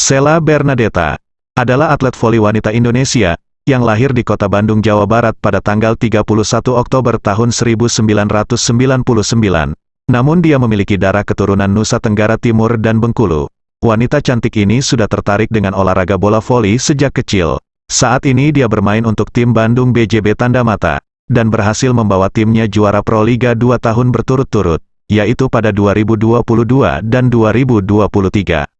Sela Bernadetta adalah atlet voli wanita Indonesia yang lahir di kota Bandung, Jawa Barat pada tanggal 31 Oktober tahun 1999. Namun dia memiliki darah keturunan Nusa Tenggara Timur dan Bengkulu. Wanita cantik ini sudah tertarik dengan olahraga bola voli sejak kecil. Saat ini dia bermain untuk tim Bandung BJB Tanda Mata, dan berhasil membawa timnya juara Pro Liga 2 tahun berturut-turut, yaitu pada 2022 dan 2023.